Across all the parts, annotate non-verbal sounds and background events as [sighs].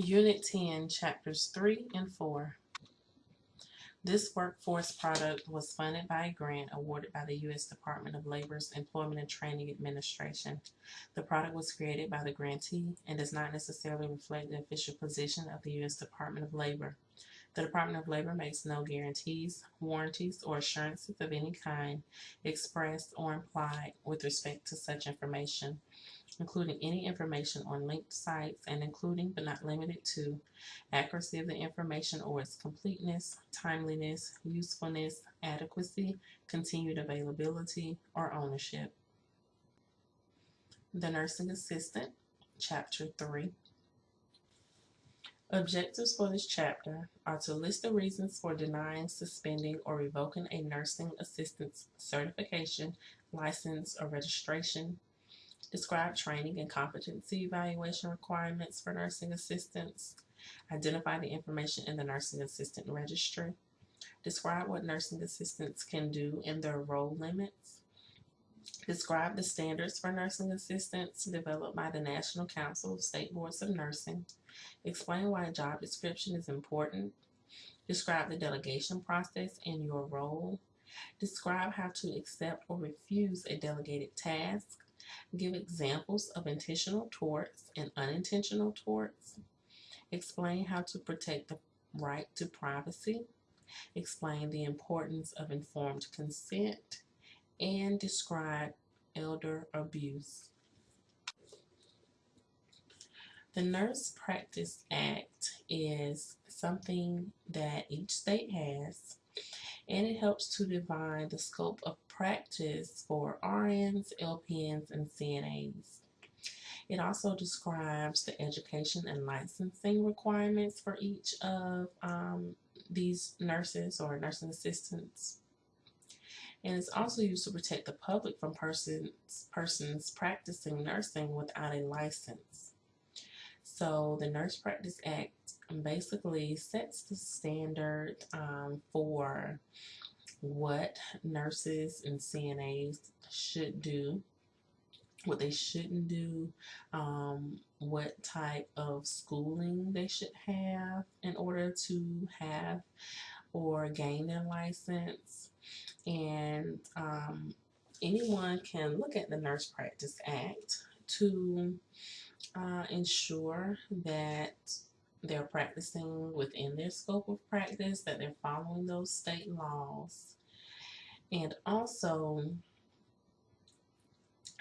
Unit 10, Chapters 3 and 4. This workforce product was funded by a grant awarded by the U.S. Department of Labor's Employment and Training Administration. The product was created by the grantee and does not necessarily reflect the official position of the U.S. Department of Labor. The Department of Labor makes no guarantees, warranties, or assurances of any kind expressed or implied with respect to such information including any information on linked sites and including but not limited to accuracy of the information or its completeness, timeliness, usefulness, adequacy, continued availability, or ownership. The Nursing Assistant, Chapter 3. Objectives for this chapter are to list the reasons for denying, suspending, or revoking a nursing assistant's certification, license, or registration, describe training and competency evaluation requirements for nursing assistants, identify the information in the nursing assistant registry, describe what nursing assistants can do and their role limits, describe the standards for nursing assistants developed by the National Council of State Boards of Nursing, explain why a job description is important, describe the delegation process and your role, describe how to accept or refuse a delegated task, Give examples of intentional torts and unintentional torts. Explain how to protect the right to privacy. Explain the importance of informed consent. And describe elder abuse. The Nurse Practice Act is something that each state has and it helps to define the scope of practice for RNs, LPNs, and CNAs. It also describes the education and licensing requirements for each of um, these nurses or nursing assistants. And it's also used to protect the public from persons, persons practicing nursing without a license. So the Nurse Practice Act basically sets the standard um, for what nurses and CNAs should do, what they shouldn't do, um, what type of schooling they should have in order to have or gain their license. And um, anyone can look at the Nurse Practice Act to uh, ensure that they're practicing within their scope of practice, that they're following those state laws. And also,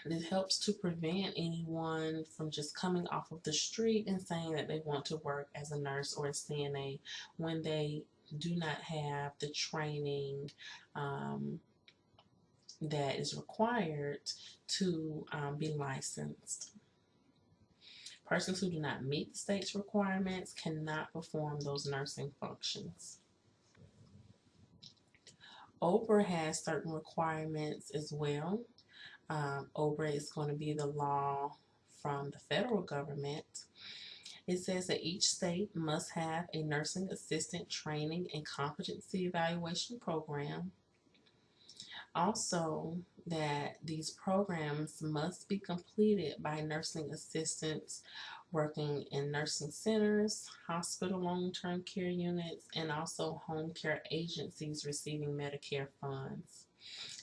it helps to prevent anyone from just coming off of the street and saying that they want to work as a nurse or a CNA when they do not have the training um, that is required to um, be licensed. Persons who do not meet the state's requirements cannot perform those nursing functions. OBRA has certain requirements as well. Um, OBRA is going to be the law from the federal government. It says that each state must have a nursing assistant training and competency evaluation program. Also, that these programs must be completed by nursing assistants working in nursing centers, hospital long-term care units, and also home care agencies receiving Medicare funds.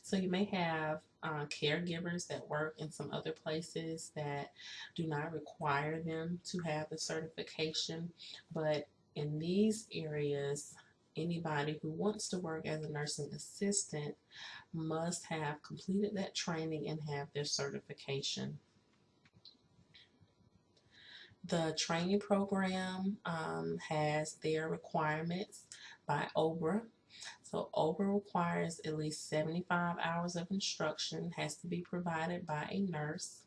So you may have uh, caregivers that work in some other places that do not require them to have the certification, but in these areas, anybody who wants to work as a nursing assistant must have completed that training and have their certification. The training program um, has their requirements by OBRA. So OBRA requires at least 75 hours of instruction, has to be provided by a nurse.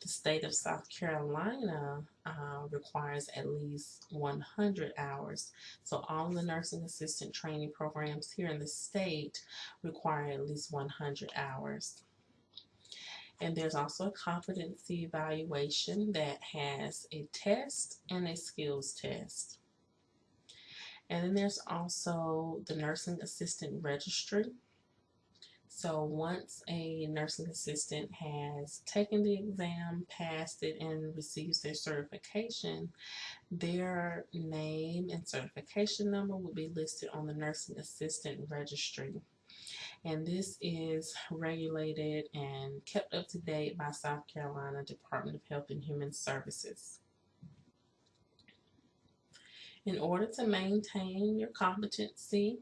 The state of South Carolina uh, requires at least 100 hours. So all the nursing assistant training programs here in the state require at least 100 hours. And there's also a competency evaluation that has a test and a skills test. And then there's also the nursing assistant registry. So once a nursing assistant has taken the exam, passed it, and receives their certification, their name and certification number will be listed on the nursing assistant registry. And this is regulated and kept up to date by South Carolina Department of Health and Human Services. In order to maintain your competency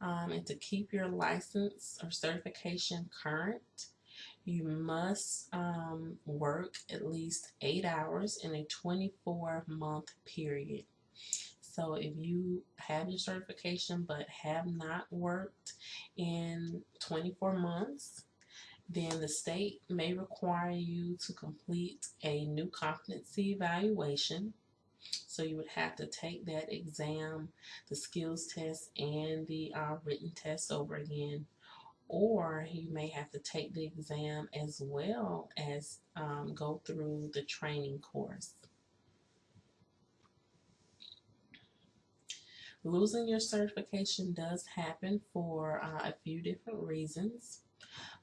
um, and to keep your license or certification current, you must um, work at least eight hours in a 24 month period. So if you have your certification but have not worked in 24 months, then the state may require you to complete a new competency evaluation so you would have to take that exam, the skills test, and the uh, written test over again. Or you may have to take the exam as well as um, go through the training course. Losing your certification does happen for uh, a few different reasons.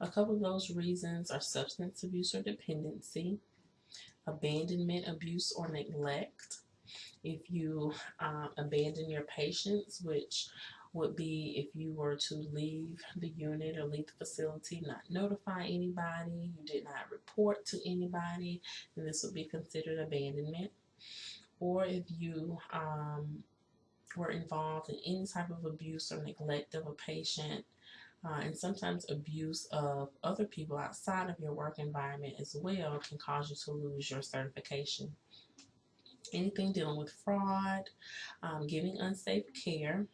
A couple of those reasons are substance abuse or dependency, abandonment, abuse, or neglect, if you um, abandon your patients, which would be if you were to leave the unit or leave the facility, not notify anybody, you did not report to anybody, then this would be considered abandonment. Or if you um, were involved in any type of abuse or neglect of a patient, uh, and sometimes abuse of other people outside of your work environment as well can cause you to lose your certification anything dealing with fraud, um, giving unsafe care,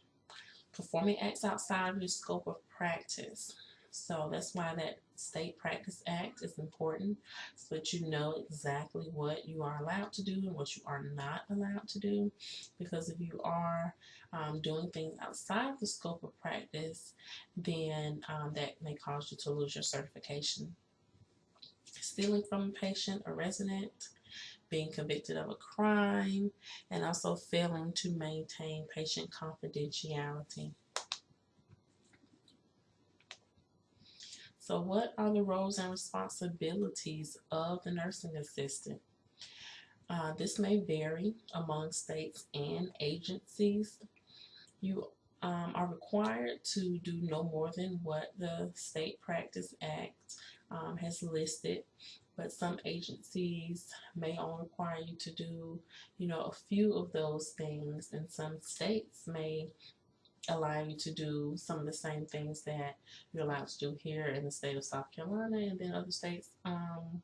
performing acts outside of your scope of practice. So that's why that State Practice Act is important so that you know exactly what you are allowed to do and what you are not allowed to do. Because if you are um, doing things outside the scope of practice, then um, that may cause you to lose your certification. Stealing from a patient or resident, being convicted of a crime, and also failing to maintain patient confidentiality. So what are the roles and responsibilities of the nursing assistant? Uh, this may vary among states and agencies. You um, are required to do no more than what the State Practice Act um, has listed but some agencies may only require you to do, you know, a few of those things, and some states may allow you to do some of the same things that you're allowed to do here in the state of South Carolina, and then other states um,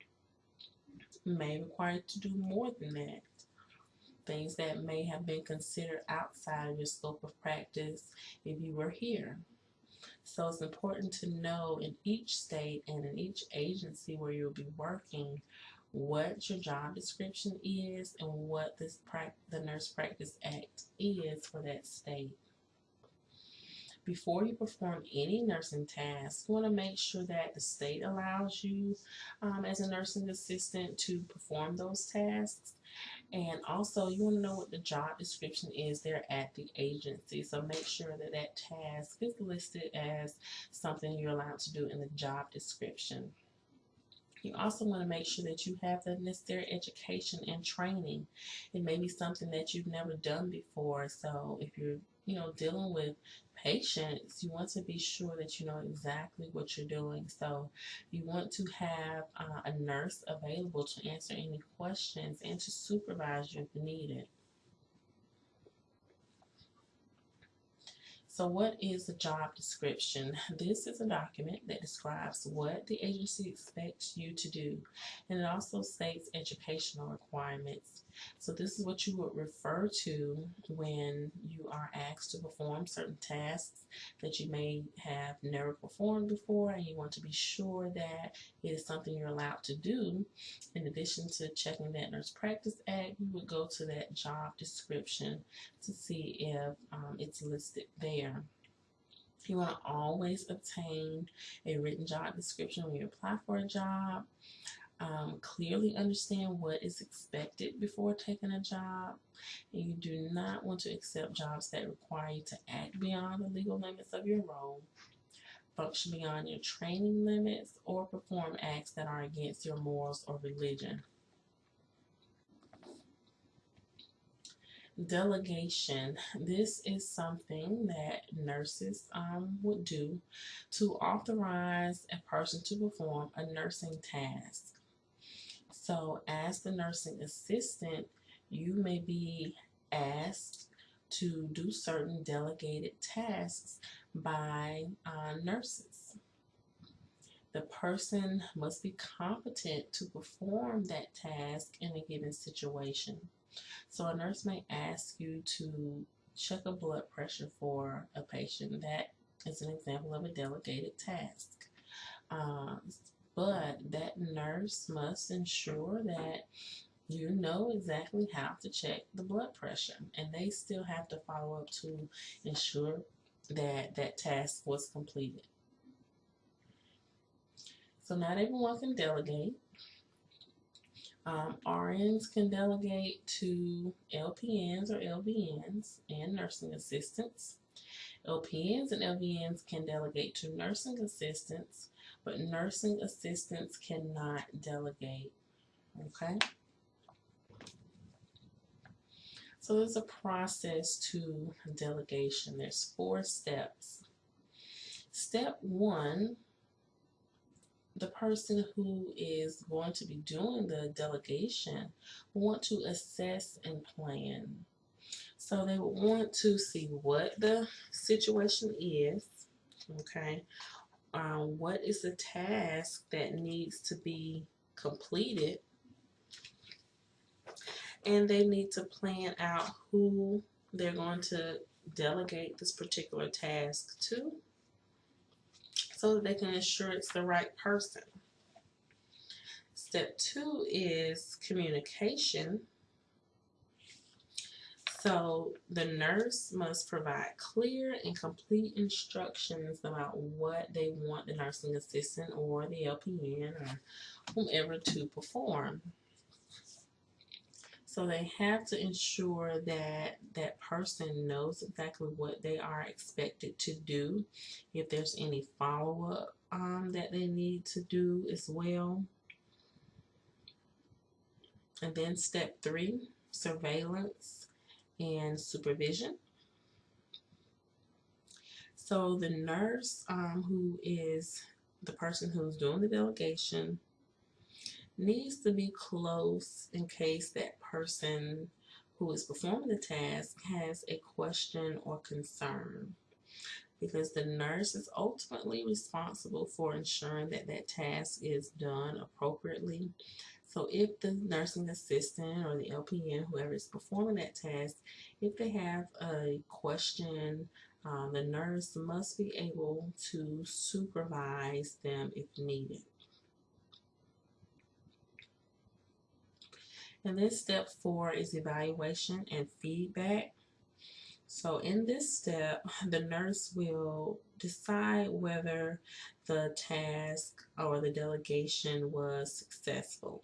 may require you to do more than that. Things that may have been considered outside of your scope of practice if you were here. So it's important to know in each state and in each agency where you'll be working what your job description is and what this the Nurse Practice Act is for that state. Before you perform any nursing task, you want to make sure that the state allows you um, as a nursing assistant to perform those tasks and also, you want to know what the job description is there at the agency. So make sure that that task is listed as something you're allowed to do in the job description. You also want to make sure that you have the necessary education and training. It may be something that you've never done before. So if you're, you know, dealing with patients, you want to be sure that you know exactly what you're doing. So you want to have uh, a nurse available to answer any questions and to supervise you if needed. So what is a job description? This is a document that describes what the agency expects you to do and it also states educational requirements. So this is what you would refer to when you are asked to perform certain tasks that you may have never performed before and you want to be sure that it is something you're allowed to do. In addition to checking that Nurse Practice Act, you would go to that job description to see if um, it's listed there. You want to always obtain a written job description when you apply for a job um, clearly understand what is expected before taking a job, and you do not want to accept jobs that require you to act beyond the legal limits of your role. function beyond your training limits, or perform acts that are against your morals or religion. Delegation. This is something that nurses um, would do to authorize a person to perform a nursing task. So, as the nursing assistant, you may be asked to do certain delegated tasks by uh, nurses. The person must be competent to perform that task in a given situation. So a nurse may ask you to check a blood pressure for a patient. That is an example of a delegated task. Uh, but that nurse must ensure that you know exactly how to check the blood pressure and they still have to follow up to ensure that that task was completed. So not everyone can delegate. Um, RNs can delegate to LPNs or LVNs and nursing assistants. LPNs and LVNs can delegate to nursing assistants, but nursing assistants cannot delegate. Okay? So there's a process to delegation. There's four steps. Step one the person who is going to be doing the delegation want to assess and plan. So they want to see what the situation is, okay, um, what is the task that needs to be completed, and they need to plan out who they're going to delegate this particular task to so that they can ensure it's the right person. Step two is communication. So the nurse must provide clear and complete instructions about what they want the nursing assistant or the LPN or whomever to perform. So they have to ensure that that person knows exactly what they are expected to do. If there's any follow-up um, that they need to do as well. And then step three, surveillance and supervision. So the nurse um, who is the person who's doing the delegation needs to be close in case that person who is performing the task has a question or concern because the nurse is ultimately responsible for ensuring that that task is done appropriately. So if the nursing assistant or the LPN, whoever is performing that task, if they have a question, um, the nurse must be able to supervise them if needed. And then step four is evaluation and feedback. So in this step, [sighs] the nurse will decide whether the task or the delegation was successful.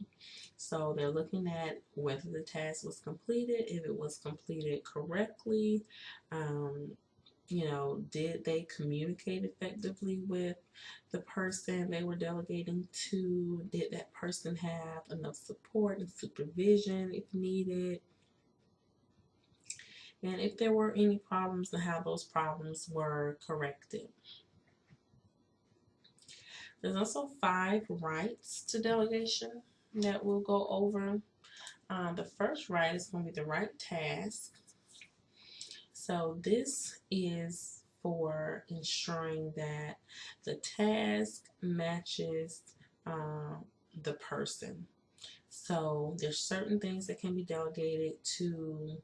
So they're looking at whether the task was completed, if it was completed correctly, um, you know, did they communicate effectively with the person they were delegating to? Did that person have enough support and supervision if needed? And if there were any problems, and how those problems were corrected. There's also five rights to delegation that we'll go over. Um, the first right is going to be the right task. So this is for ensuring that the task matches uh, the person. So there's certain things that can be delegated to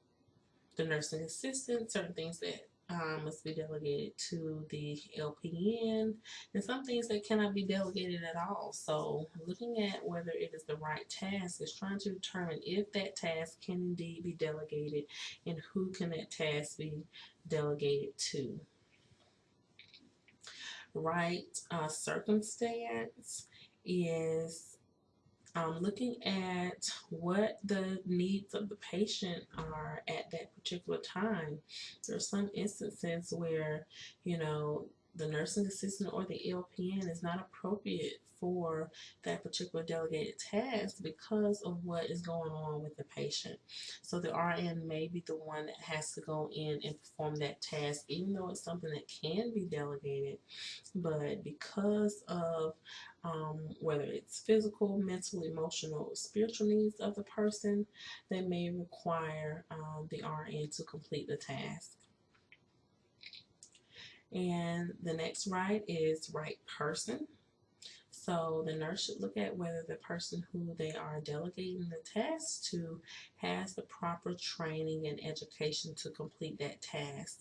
the nursing assistant, certain things that um, must be delegated to the LPN, and some things that cannot be delegated at all. So looking at whether it is the right task is trying to determine if that task can indeed be delegated and who can that task be delegated to. Right uh, circumstance is um, looking at what the needs of the patient are at that particular time. There are some instances where, you know, the nursing assistant or the LPN is not appropriate for that particular delegated task because of what is going on with the patient. So the RN may be the one that has to go in and perform that task, even though it's something that can be delegated. But because of um, whether it's physical, mental, emotional, spiritual needs of the person, they may require um, the RN to complete the task. And the next right is right person. So the nurse should look at whether the person who they are delegating the task to has the proper training and education to complete that task.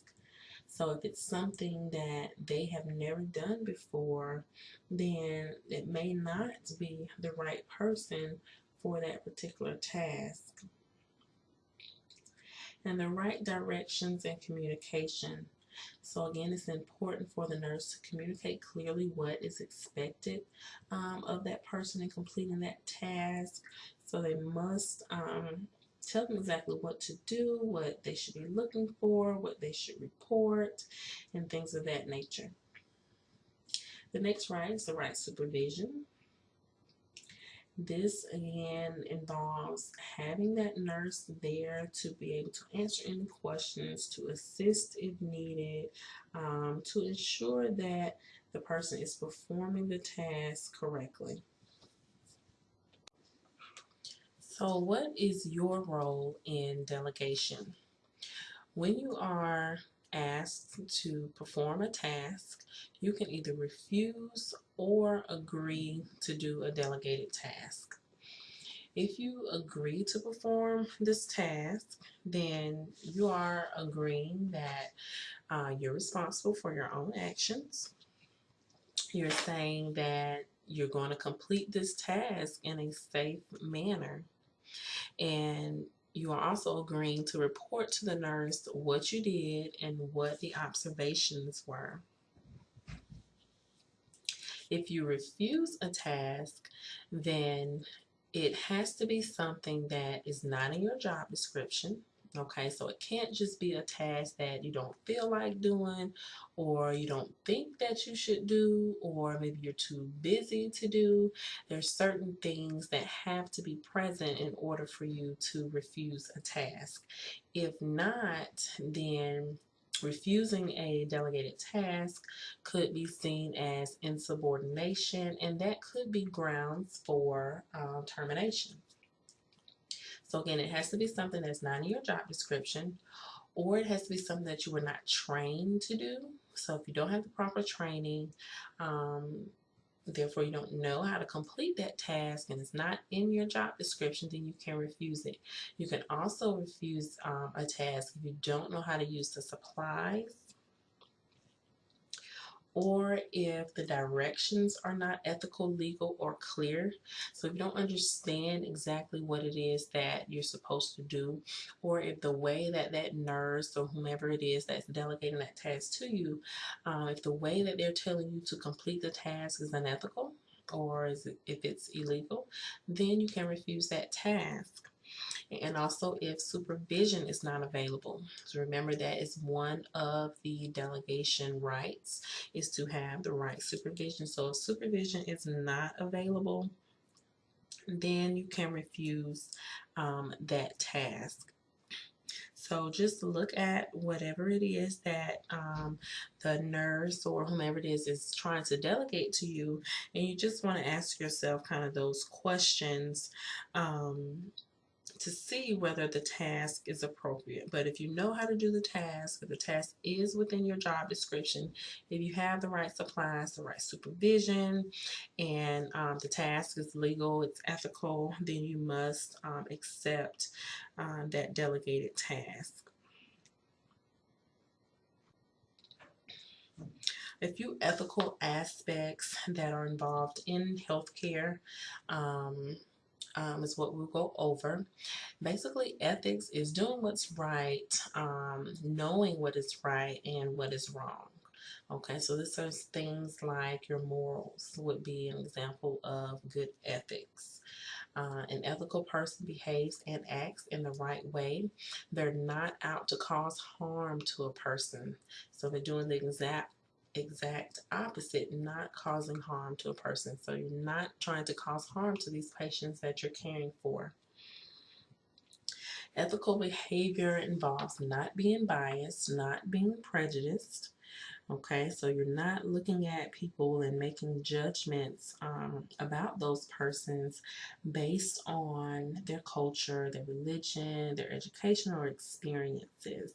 So if it's something that they have never done before, then it may not be the right person for that particular task. And the right directions and communication. So again, it's important for the nurse to communicate clearly what is expected um, of that person in completing that task. So they must um, tell them exactly what to do, what they should be looking for, what they should report, and things of that nature. The next right is the right supervision. This again involves having that nurse there to be able to answer any questions, to assist if needed, um, to ensure that the person is performing the task correctly. So, what is your role in delegation? When you are asked to perform a task, you can either refuse or agree to do a delegated task. If you agree to perform this task, then you are agreeing that uh, you're responsible for your own actions. You're saying that you're going to complete this task in a safe manner. And you are also agreeing to report to the nurse what you did and what the observations were. If you refuse a task, then it has to be something that is not in your job description. Okay, so it can't just be a task that you don't feel like doing or you don't think that you should do or maybe you're too busy to do. There's certain things that have to be present in order for you to refuse a task. If not, then refusing a delegated task could be seen as insubordination and that could be grounds for um, termination. So again, it has to be something that's not in your job description or it has to be something that you were not trained to do. So if you don't have the proper training, um, therefore you don't know how to complete that task and it's not in your job description, then you can refuse it. You can also refuse um, a task if you don't know how to use the supplies or if the directions are not ethical, legal, or clear. So if you don't understand exactly what it is that you're supposed to do, or if the way that that nurse or whomever it is that's delegating that task to you, uh, if the way that they're telling you to complete the task is unethical, or is it, if it's illegal, then you can refuse that task and also if supervision is not available. So remember that is one of the delegation rights is to have the right supervision. So if supervision is not available, then you can refuse um, that task. So just look at whatever it is that um, the nurse or whomever it is is trying to delegate to you, and you just want to ask yourself kind of those questions um, to see whether the task is appropriate. But if you know how to do the task, if the task is within your job description, if you have the right supplies, the right supervision, and um, the task is legal, it's ethical, then you must um, accept um, that delegated task. a few ethical aspects that are involved in healthcare. Um, um, is what we'll go over. Basically, ethics is doing what's right, um, knowing what is right and what is wrong. Okay, so this is things like your morals would be an example of good ethics. Uh, an ethical person behaves and acts in the right way. They're not out to cause harm to a person. So they're doing the exact exact opposite, not causing harm to a person. So you're not trying to cause harm to these patients that you're caring for. Ethical behavior involves not being biased, not being prejudiced. Okay, so you're not looking at people and making judgments um, about those persons based on their culture, their religion, their education, or experiences.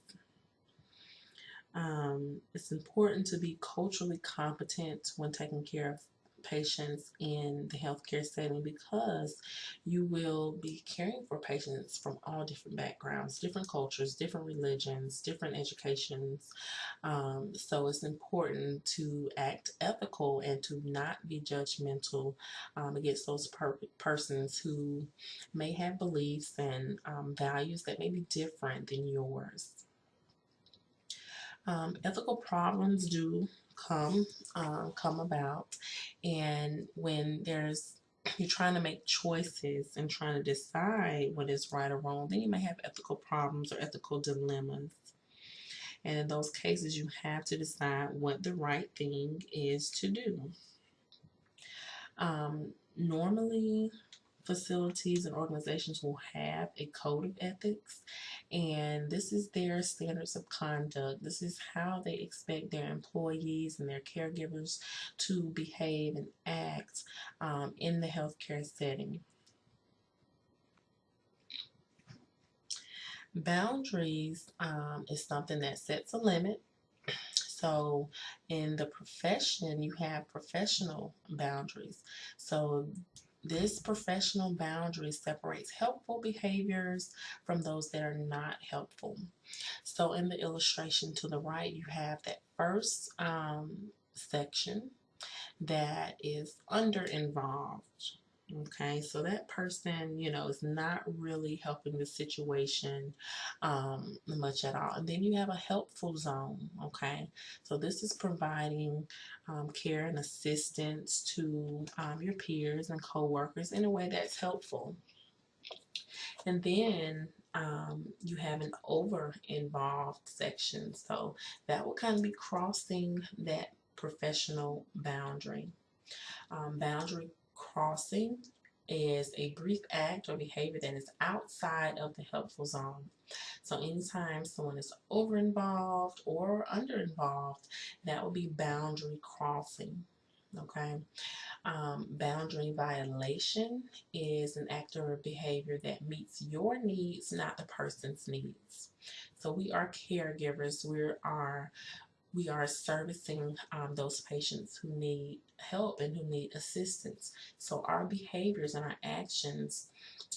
Um, it's important to be culturally competent when taking care of patients in the healthcare setting because you will be caring for patients from all different backgrounds, different cultures, different religions, different educations. Um, so it's important to act ethical and to not be judgmental um, against those per persons who may have beliefs and um, values that may be different than yours. Um, ethical problems do come um, come about. And when there's [clears throat] you're trying to make choices and trying to decide what is right or wrong then you may have ethical problems or ethical dilemmas. And in those cases you have to decide what the right thing is to do. Um, normally facilities and organizations will have a code of ethics and this is their standards of conduct. This is how they expect their employees and their caregivers to behave and act um, in the healthcare setting. Boundaries um, is something that sets a limit so in the profession, you have professional boundaries. So this professional boundary separates helpful behaviors from those that are not helpful. So in the illustration to the right, you have that first um, section that is under involved. Okay, so that person, you know, is not really helping the situation um, much at all. And then you have a helpful zone. Okay, so this is providing um, care and assistance to um, your peers and coworkers in a way that's helpful. And then um, you have an over involved section. So that will kind of be crossing that professional boundary. Um, boundary crossing is a brief act or behavior that is outside of the helpful zone. So anytime someone is over involved or under involved, that will be boundary crossing. Okay. Um, boundary violation is an act or behavior that meets your needs, not the person's needs. So we are caregivers. We are we are servicing um, those patients who need help and who need assistance. So our behaviors and our actions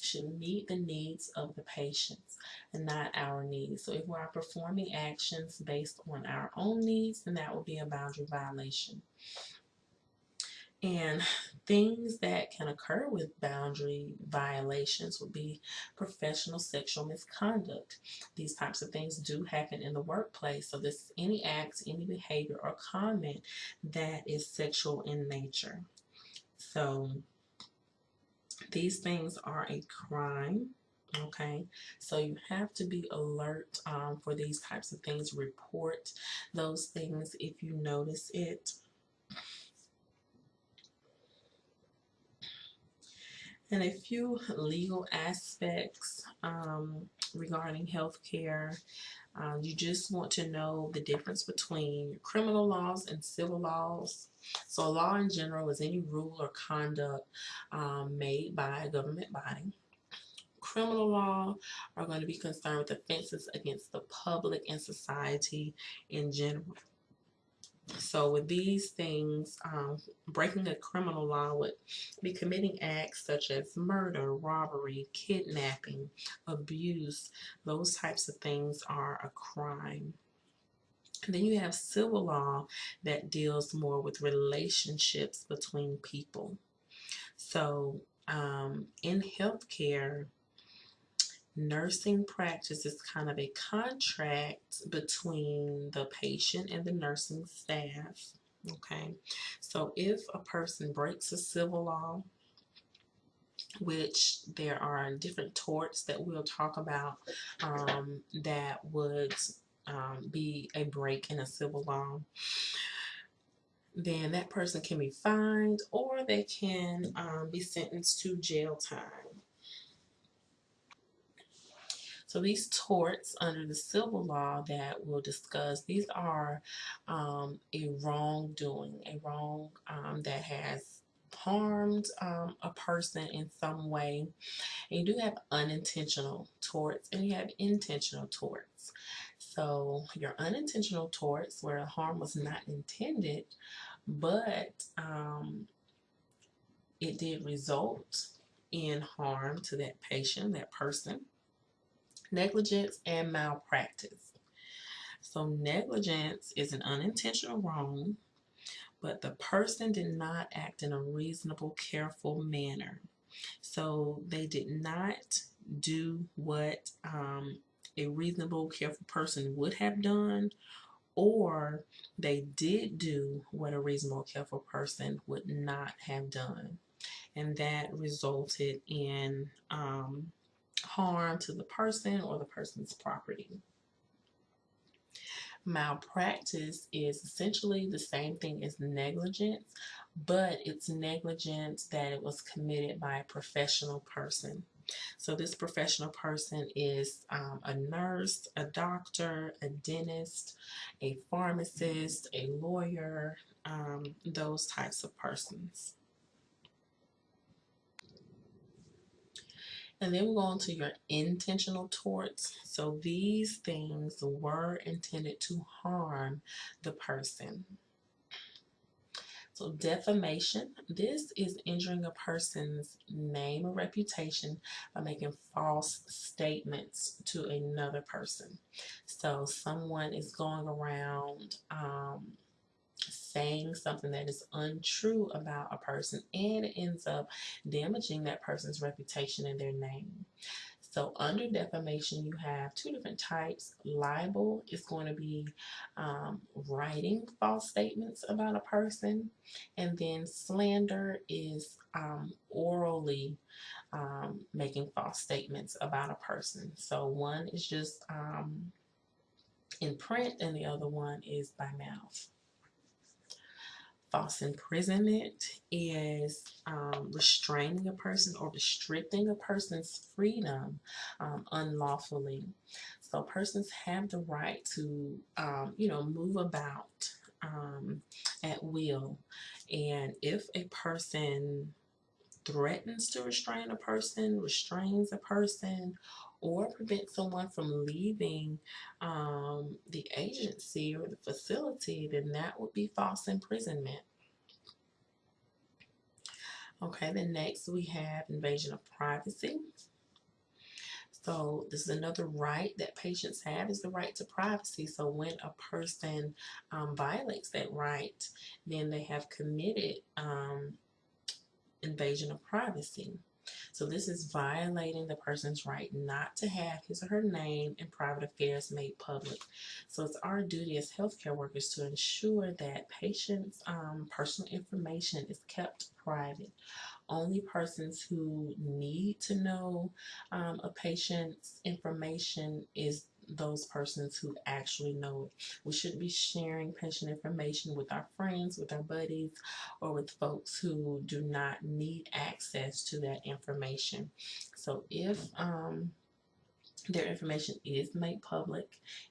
should meet the needs of the patients and not our needs. So if we are performing actions based on our own needs, then that will be a boundary violation. And things that can occur with boundary violations would be professional sexual misconduct. These types of things do happen in the workplace. So this is any act, any behavior or comment that is sexual in nature. So these things are a crime okay so you have to be alert um, for these types of things report those things if you notice it and a few legal aspects um, regarding healthcare. Uh, you just want to know the difference between criminal laws and civil laws. So a law in general is any rule or conduct um, made by a government body. Criminal law are going to be concerned with offenses against the public and society in general. So with these things, um, breaking a criminal law would be committing acts such as murder, robbery, kidnapping, abuse. Those types of things are a crime. And then you have civil law that deals more with relationships between people. So um, in healthcare, nursing practice is kind of a contract between the patient and the nursing staff. Okay, so if a person breaks a civil law, which there are different torts that we'll talk about um, that would um, be a break in a civil law. then that person can be fined or they can um, be sentenced to jail time. So these torts under the civil law that we'll discuss, these are um, a wrongdoing, a wrong um, that has harmed um, a person in some way. And you do have unintentional torts and you have intentional torts. So your unintentional torts where harm was not intended, but um, it did result in harm to that patient, that person negligence and malpractice. So negligence is an unintentional wrong, but the person did not act in a reasonable, careful manner. So they did not do what um, a reasonable, careful person would have done, or they did do what a reasonable, careful person would not have done. And that resulted in um, harm to the person or the person's property. Malpractice is essentially the same thing as negligence, but it's negligence that it was committed by a professional person. So this professional person is um, a nurse, a doctor, a dentist, a pharmacist, a lawyer, um, those types of persons. And then we'll go on to your intentional torts. So these things were intended to harm the person. So defamation, this is injuring a person's name or reputation by making false statements to another person. So someone is going around um, saying something that is untrue about a person and it ends up damaging that person's reputation and their name. So under defamation, you have two different types. Libel is going to be um, writing false statements about a person. And then slander is um, orally um, making false statements about a person. So one is just um, in print and the other one is by mouth. False imprisonment is um, restraining a person or restricting a person's freedom um, unlawfully. So persons have the right to, um, you know, move about um, at will. And if a person threatens to restrain a person, restrains a person, or prevent someone from leaving um, the agency or the facility, then that would be false imprisonment. Okay, then next we have invasion of privacy. So this is another right that patients have is the right to privacy. So when a person um, violates that right, then they have committed um, invasion of privacy. So this is violating the person's right not to have his or her name and private affairs made public. So it's our duty as healthcare workers to ensure that patients' um, personal information is kept private. Only persons who need to know um, a patient's information is those persons who actually know it. We shouldn't be sharing patient information with our friends, with our buddies, or with folks who do not need access to that information. So if um, their information is made public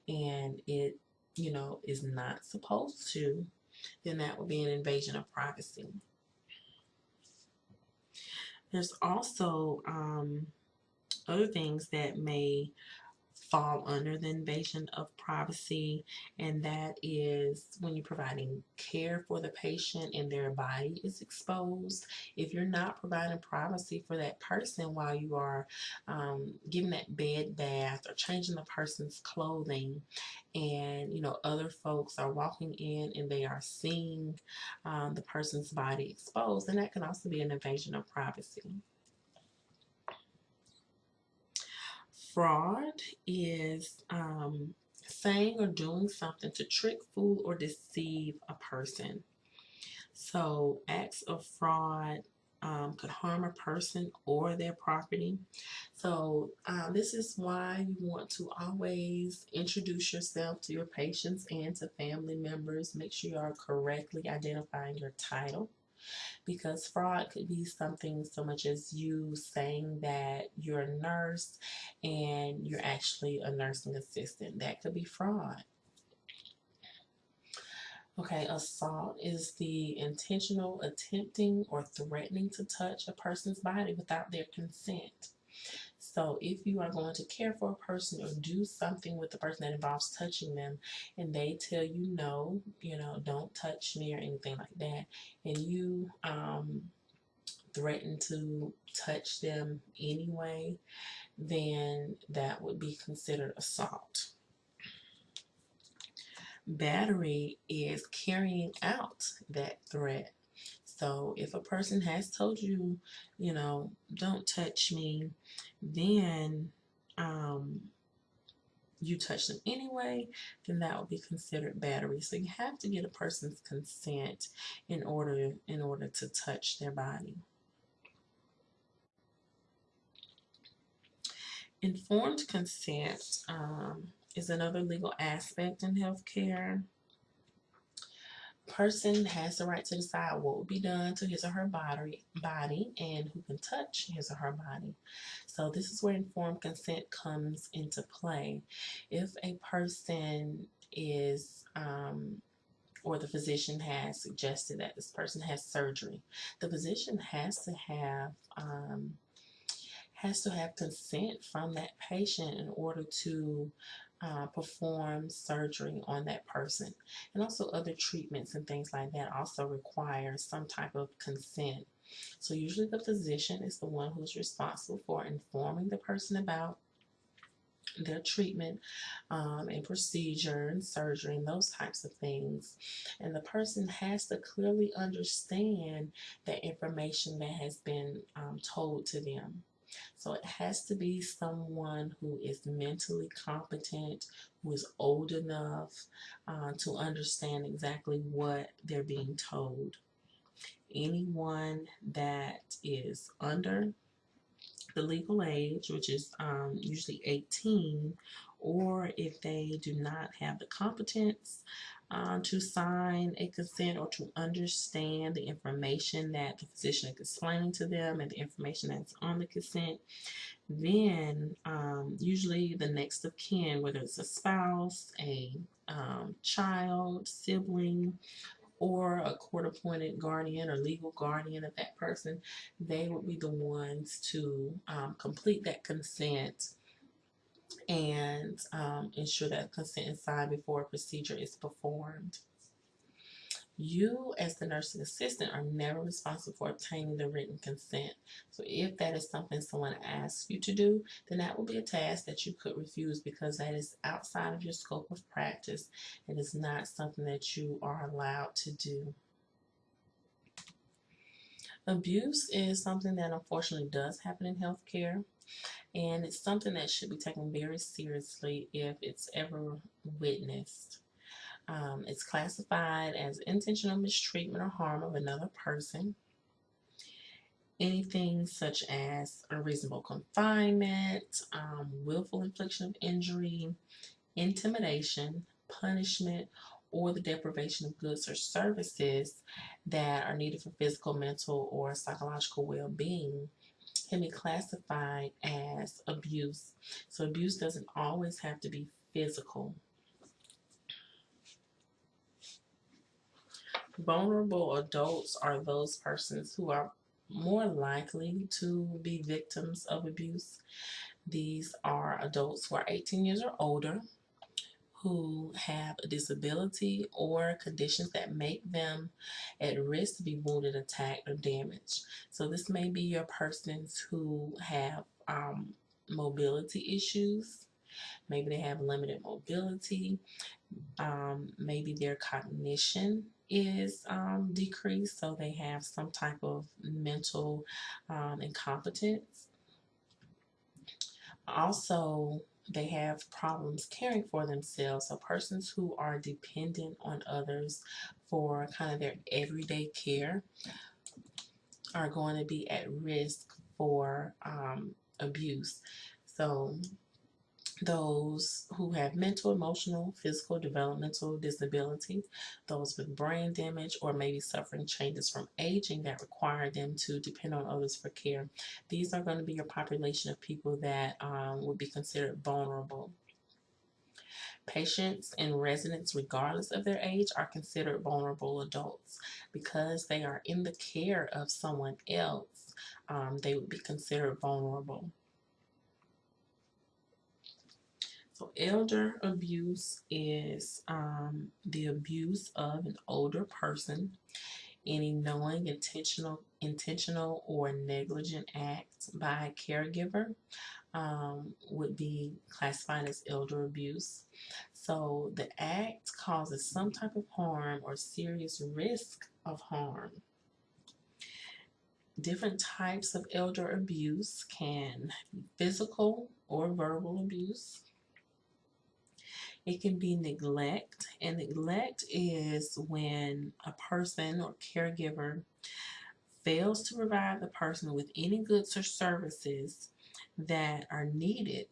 and it, you know, is not supposed to, then that would be an invasion of privacy. There's also um, other things that may fall under the invasion of privacy and that is when you're providing care for the patient and their body is exposed. If you're not providing privacy for that person while you are um, giving that bed bath or changing the person's clothing and you know other folks are walking in and they are seeing um, the person's body exposed and that can also be an invasion of privacy Fraud is um, saying or doing something to trick, fool, or deceive a person. So acts of fraud um, could harm a person or their property. So um, this is why you want to always introduce yourself to your patients and to family members. Make sure you are correctly identifying your title because fraud could be something so much as you saying that you're a nurse and you're actually a nursing assistant. That could be fraud. Okay, assault is the intentional attempting or threatening to touch a person's body without their consent. So if you are going to care for a person or do something with the person that involves touching them and they tell you no, you know, don't touch me or anything like that, and you um, threaten to touch them anyway, then that would be considered assault. Battery is carrying out that threat. So if a person has told you, you know, don't touch me, then um, you touch them anyway, then that would be considered battery. So you have to get a person's consent in order in order to touch their body. Informed consent um, is another legal aspect in healthcare. Person has the right to decide what will be done to his or her body, body and who can touch his or her body. So this is where informed consent comes into play. If a person is um, or the physician has suggested that this person has surgery, the physician has to have um, has to have consent from that patient in order to uh, perform surgery on that person. And also other treatments and things like that also require some type of consent. So usually the physician is the one who's responsible for informing the person about their treatment um, and procedure and surgery and those types of things. And the person has to clearly understand the information that has been um, told to them. So it has to be someone who is mentally competent, who is old enough uh, to understand exactly what they're being told. Anyone that is under the legal age, which is um, usually 18, or if they do not have the competence uh, to sign a consent or to understand the information that the physician is explaining to them and the information that's on the consent, then um, usually the next of kin, whether it's a spouse, a um, child, sibling, or a court appointed guardian or legal guardian of that person, they would be the ones to um, complete that consent and um, ensure that consent is signed before a procedure is performed. You, as the nursing assistant, are never responsible for obtaining the written consent. So if that is something someone asks you to do, then that will be a task that you could refuse because that is outside of your scope of practice. It is not something that you are allowed to do. Abuse is something that unfortunately does happen in healthcare and it's something that should be taken very seriously if it's ever witnessed. Um, it's classified as intentional mistreatment or harm of another person. Anything such as unreasonable confinement, um, willful infliction of injury, intimidation, punishment, or the deprivation of goods or services that are needed for physical, mental, or psychological well-being can be classified as abuse. So abuse doesn't always have to be physical. Vulnerable adults are those persons who are more likely to be victims of abuse. These are adults who are 18 years or older who have a disability or conditions that make them at risk to be wounded, attacked, or damaged. So this may be your persons who have um, mobility issues. Maybe they have limited mobility. Um, maybe their cognition is um, decreased, so they have some type of mental um, incompetence. Also, they have problems caring for themselves. So persons who are dependent on others for kind of their everyday care are going to be at risk for um, abuse. So those who have mental, emotional, physical, developmental disability, those with brain damage, or maybe suffering changes from aging that require them to depend on others for care. These are going to be your population of people that um, would be considered vulnerable. Patients and residents, regardless of their age, are considered vulnerable adults because they are in the care of someone else. Um, they would be considered vulnerable. So elder abuse is um, the abuse of an older person, any knowing, intentional, intentional or negligent act by a caregiver um, would be classified as elder abuse. So the act causes some type of harm or serious risk of harm. Different types of elder abuse can be physical or verbal abuse. It can be neglect, and neglect is when a person or caregiver fails to provide the person with any goods or services that are needed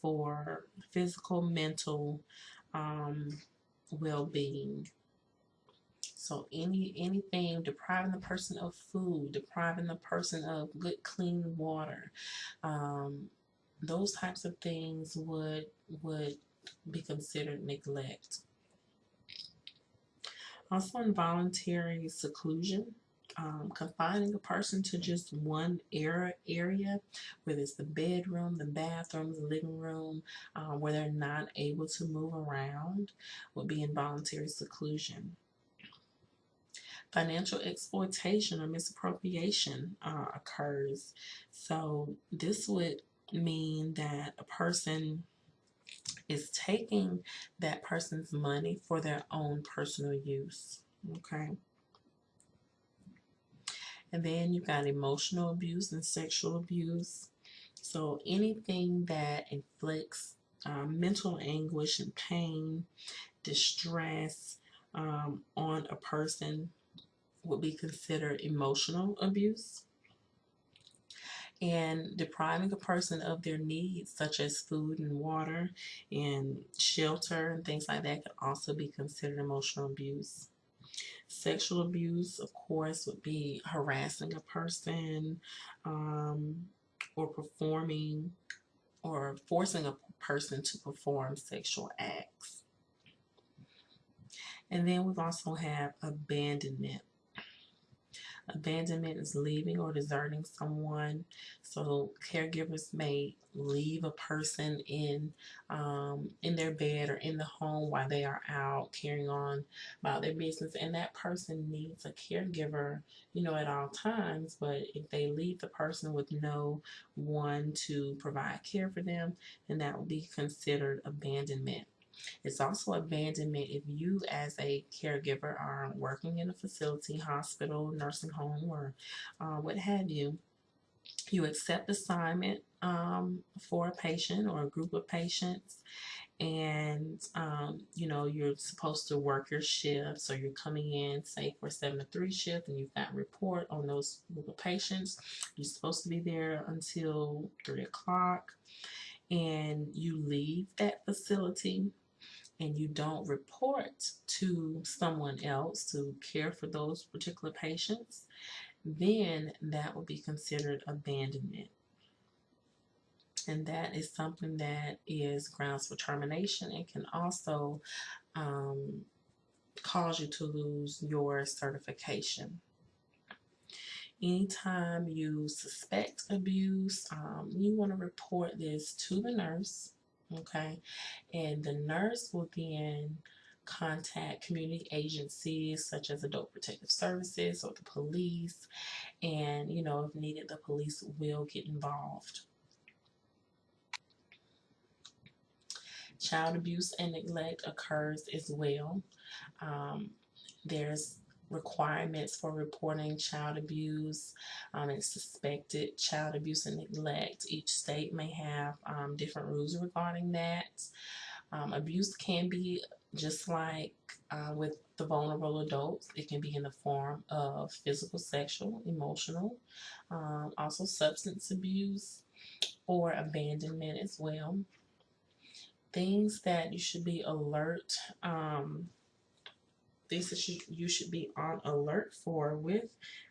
for physical, mental um, well-being. So any anything depriving the person of food, depriving the person of good clean water, um, those types of things would would be considered neglect. Also involuntary seclusion um, confining a person to just one area, area, whether it's the bedroom, the bathroom, the living room, uh, where they're not able to move around, would be involuntary seclusion. Financial exploitation or misappropriation uh, occurs. So this would mean that a person is taking that person's money for their own personal use. Okay. And then you've got emotional abuse and sexual abuse. So anything that inflicts um, mental anguish and pain, distress um, on a person would be considered emotional abuse. And depriving a person of their needs, such as food and water and shelter and things like that, could also be considered emotional abuse. Sexual abuse, of course, would be harassing a person um, or performing or forcing a person to perform sexual acts. And then we've also have abandonment. Abandonment is leaving or deserting someone. So caregivers may leave a person in um, in their bed or in the home while they are out carrying on about their business, and that person needs a caregiver, you know, at all times. But if they leave the person with no one to provide care for them, then that will be considered abandonment. It's also abandonment if you, as a caregiver, are working in a facility, hospital, nursing home, or uh, what have you. You accept assignment um, for a patient or a group of patients, and um, you know you're supposed to work your shift. So you're coming in, say for seven to three shift, and you've got report on those group of patients. You're supposed to be there until three o'clock, and you leave that facility and you don't report to someone else to care for those particular patients, then that would be considered abandonment. And that is something that is grounds for termination and can also um, cause you to lose your certification. Anytime you suspect abuse, um, you want to report this to the nurse okay? And the nurse will then contact community agencies such as Adult Protective Services or the police, and you know, if needed, the police will get involved. Child abuse and neglect occurs as well. Um, there's requirements for reporting child abuse um, and suspected child abuse and neglect. Each state may have um, different rules regarding that. Um, abuse can be just like uh, with the vulnerable adults, it can be in the form of physical, sexual, emotional, um, also substance abuse or abandonment as well. Things that you should be alert, um, things that you, you should be on alert for with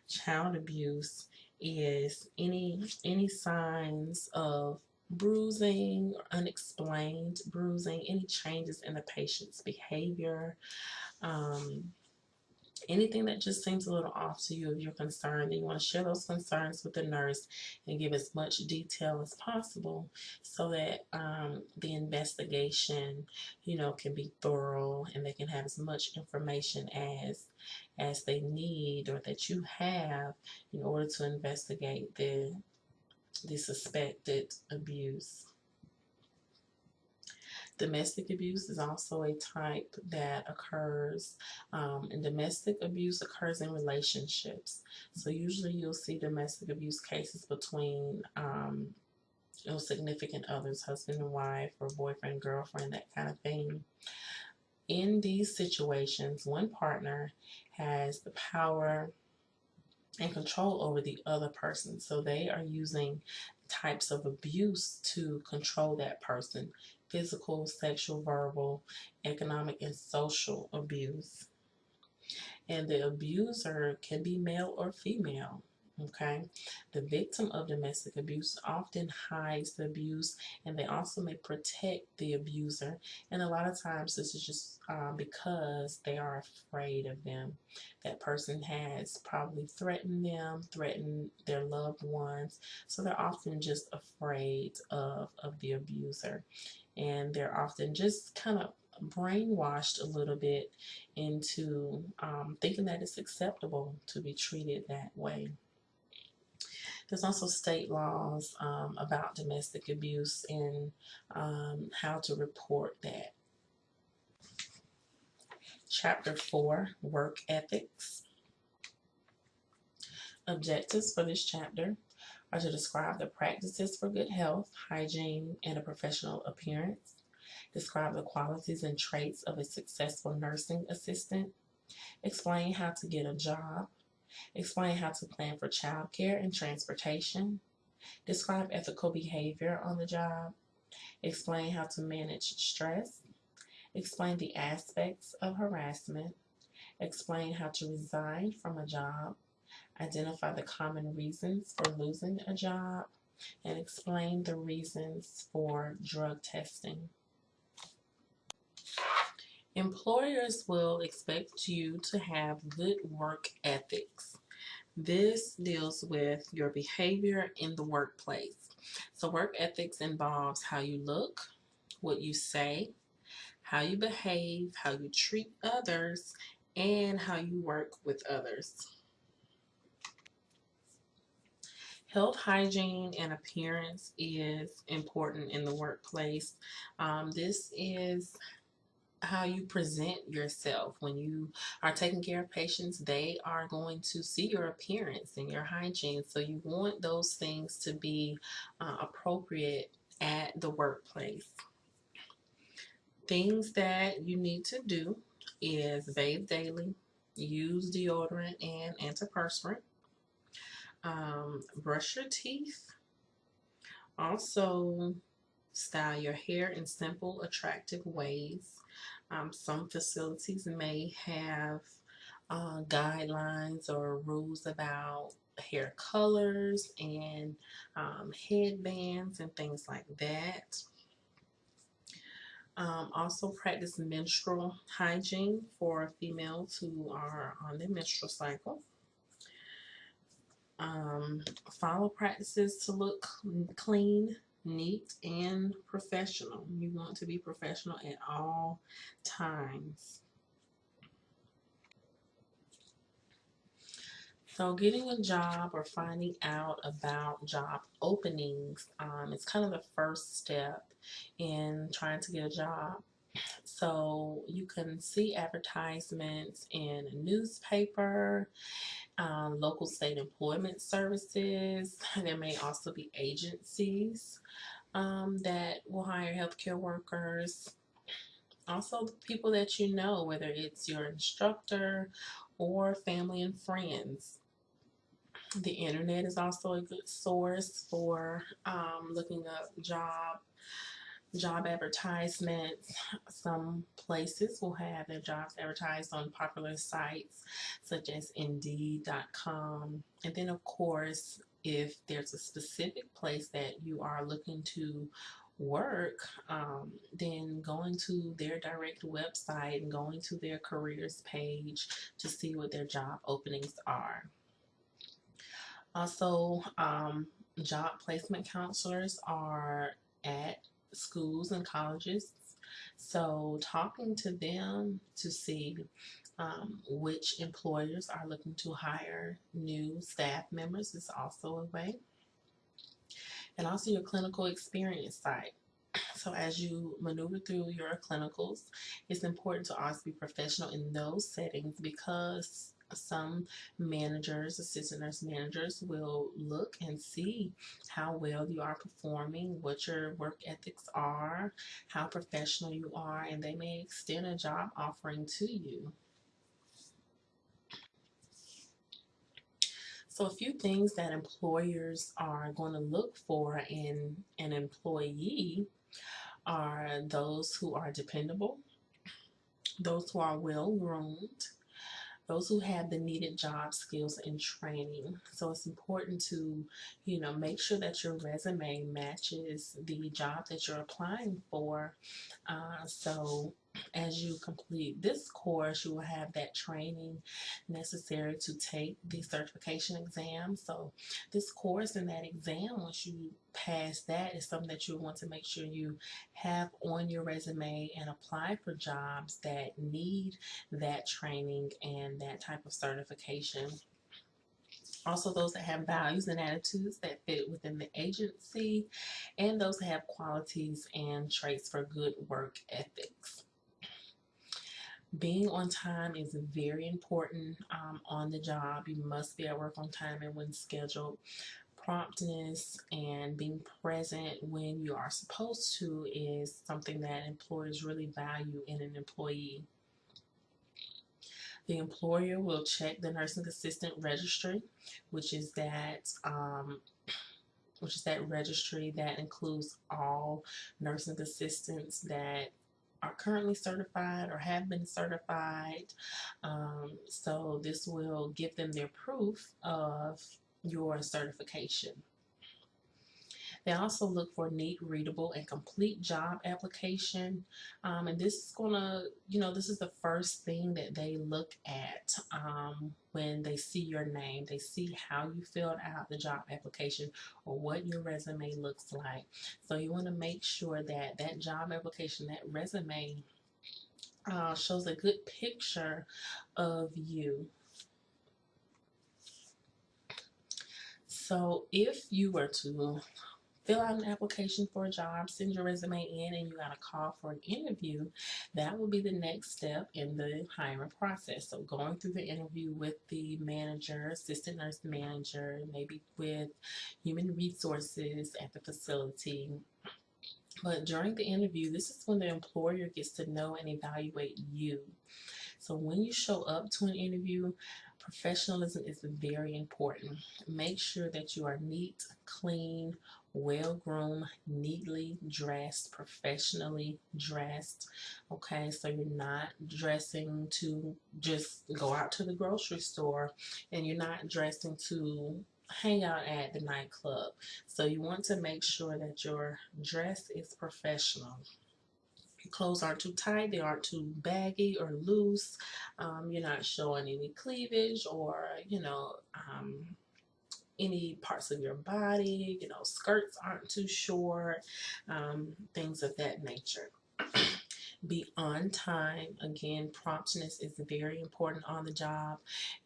child abuse is any any signs of bruising or unexplained bruising, any changes in the patient's behavior, um, anything that just seems a little off to you if you're concerned, you want to share those concerns with the nurse and give as much detail as possible so that um, the investigation, you know, can be thorough and they can have as much information as as they need or that you have in order to investigate the the suspected abuse. Domestic abuse is also a type that occurs, um, and domestic abuse occurs in relationships. So usually you'll see domestic abuse cases between um, you know, significant others, husband and wife, or boyfriend, girlfriend, that kind of thing. In these situations, one partner has the power and control over the other person. So they are using types of abuse to control that person physical, sexual, verbal, economic, and social abuse. And the abuser can be male or female. Okay, the victim of domestic abuse often hides the abuse and they also may protect the abuser. And a lot of times, this is just um, because they are afraid of them. That person has probably threatened them, threatened their loved ones, so they're often just afraid of, of the abuser. And they're often just kind of brainwashed a little bit into um, thinking that it's acceptable to be treated that way. There's also state laws um, about domestic abuse and um, how to report that. Chapter 4, Work Ethics. Objectives for this chapter are to describe the practices for good health, hygiene, and a professional appearance, describe the qualities and traits of a successful nursing assistant, explain how to get a job, Explain how to plan for childcare and transportation. Describe ethical behavior on the job. Explain how to manage stress. Explain the aspects of harassment. Explain how to resign from a job. Identify the common reasons for losing a job. And explain the reasons for drug testing. Employers will expect you to have good work ethics. This deals with your behavior in the workplace. So work ethics involves how you look, what you say, how you behave, how you treat others, and how you work with others. Health, hygiene, and appearance is important in the workplace. Um, this is how you present yourself. When you are taking care of patients they are going to see your appearance and your hygiene. So you want those things to be uh, appropriate at the workplace. Things that you need to do is bathe daily use deodorant and antiperspirant um, brush your teeth also style your hair in simple attractive ways um, some facilities may have uh, guidelines or rules about hair colors and um, headbands and things like that. Um, also practice menstrual hygiene for females who are on their menstrual cycle. Follow practices to look clean, neat and professional. You want to be professional at all times. So getting a job or finding out about job openings um, is kind of the first step in trying to get a job. So you can see advertisements in a newspaper, um, local state employment services. [laughs] There may also be agencies um, that will hire healthcare workers. Also, people that you know, whether it's your instructor or family and friends. The internet is also a good source for um, looking up job job advertisements. Some places will have their jobs advertised on popular sites such as Indeed.com. And then, of course, if there's a specific place that you are looking to work, um, then going to their direct website and going to their careers page to see what their job openings are. Also, um, job placement counselors are at schools and colleges. So, talking to them to see um, which employers are looking to hire new staff members is also a way. And also your clinical experience site. So, as you maneuver through your clinicals, it's important to also be professional in those settings because some managers, assistant nurse managers, will look and see how well you are performing, what your work ethics are, how professional you are, and they may extend a job offering to you. So, a few things that employers are going to look for in an employee are those who are dependable, those who are well groomed, those who have the needed job skills and training. So it's important to, you know, make sure that your resume matches the job that you're applying for. Uh, so as you complete this course, you will have that training necessary to take the certification exam. So this course and that exam, once you pass that, is something that you want to make sure you have on your resume and apply for jobs that need that training and that type of certification. Also, those that have values and attitudes that fit within the agency, and those that have qualities and traits for good work ethics being on time is very important um, on the job. You must be at work on time and when scheduled. Promptness and being present when you are supposed to is something that employers really value in an employee. The employer will check the nursing assistant registry, which is that um, which is that registry that includes all nursing assistants that are currently certified or have been certified. Um, so this will give them their proof of your certification. They also look for neat, readable, and complete job application. Um, and this is going to, you know, this is the first thing that they look at um, when they see your name. They see how you filled out the job application or what your resume looks like. So you want to make sure that that job application, that resume, uh, shows a good picture of you. So if you were to fill out an application for a job, send your resume in, and you got a call for an interview, that will be the next step in the hiring process. So going through the interview with the manager, assistant nurse manager, maybe with human resources at the facility. But during the interview, this is when the employer gets to know and evaluate you. So when you show up to an interview, professionalism is very important. Make sure that you are neat, clean, well groomed, neatly dressed, professionally dressed. Okay, so you're not dressing to just go out to the grocery store and you're not dressing to hang out at the nightclub. So you want to make sure that your dress is professional. Your clothes aren't too tight, they aren't too baggy or loose. Um, you're not showing any cleavage or, you know, um, any parts of your body, you know, skirts aren't too short, um, things of that nature. Be on time. Again, promptness is very important on the job,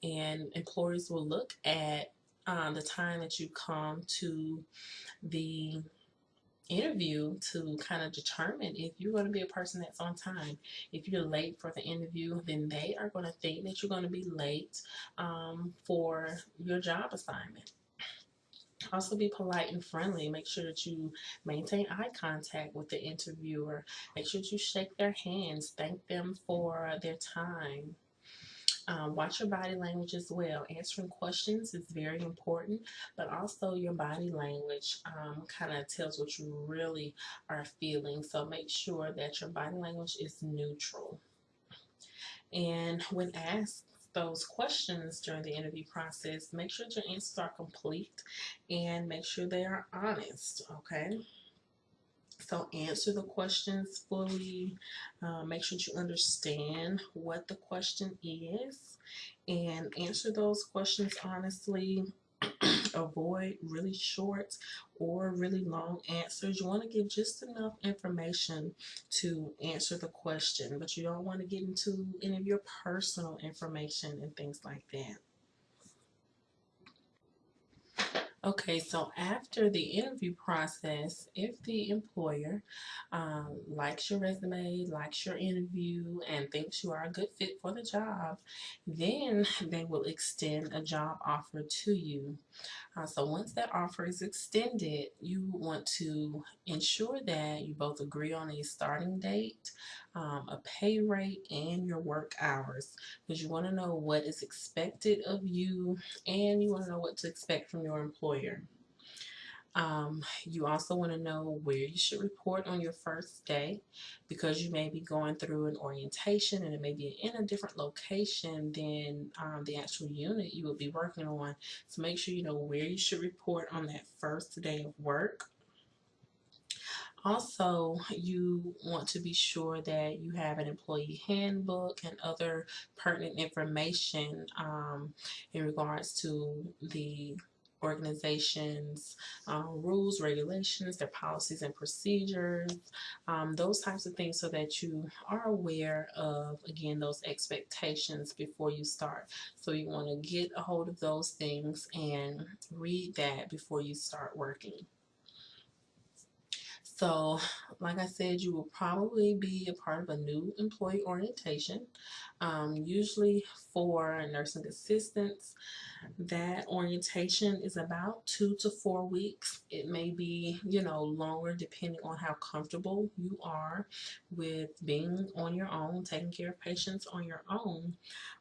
and employers will look at um, the time that you come to the interview to kind of determine if you're going to be a person that's on time. If you're late for the interview, then they are going to think that you're going to be late um, for your job assignment. Also, be polite and friendly. Make sure that you maintain eye contact with the interviewer. Make sure that you shake their hands. Thank them for their time. Um, watch your body language as well. Answering questions is very important, but also your body language um, kind of tells what you really are feeling. So make sure that your body language is neutral. And when asked those questions during the interview process, make sure your answers are complete and make sure they are honest, okay? So answer the questions fully. Uh, make sure you understand what the question is and answer those questions honestly. Avoid really short or really long answers. You want to give just enough information to answer the question, but you don't want to get into any of your personal information and things like that. Okay, so after the interview process, if the employer um, likes your resume, likes your interview, and thinks you are a good fit for the job, then they will extend a job offer to you. Uh, so once that offer is extended, you want to ensure that you both agree on a starting date, um, a pay rate, and your work hours because you want to know what is expected of you and you want to know what to expect from your employer. Um, you also want to know where you should report on your first day because you may be going through an orientation and it may be in a different location than um, the actual unit you will be working on. So make sure you know where you should report on that first day of work. Also, you want to be sure that you have an employee handbook and other pertinent information um, in regards to the organizations, um, rules, regulations, their policies and procedures, um, those types of things so that you are aware of, again, those expectations before you start. So you want to get a hold of those things and read that before you start working. So, like I said, you will probably be a part of a new employee orientation. Um, usually for nursing assistants, that orientation is about two to four weeks. It may be, you know, longer depending on how comfortable you are with being on your own, taking care of patients on your own.